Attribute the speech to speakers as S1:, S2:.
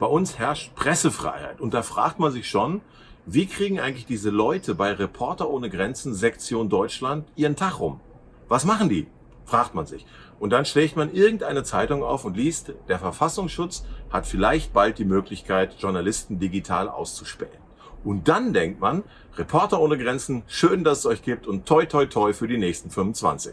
S1: Bei uns herrscht Pressefreiheit und da fragt man sich schon, wie kriegen eigentlich diese Leute bei Reporter ohne Grenzen Sektion Deutschland ihren Tag rum? Was machen die? Fragt man sich. Und dann schlägt man irgendeine Zeitung auf und liest, der Verfassungsschutz hat vielleicht bald die Möglichkeit, Journalisten digital auszuspähen. Und dann denkt man, Reporter ohne Grenzen, schön, dass es euch gibt und toi toi toi für die nächsten 25.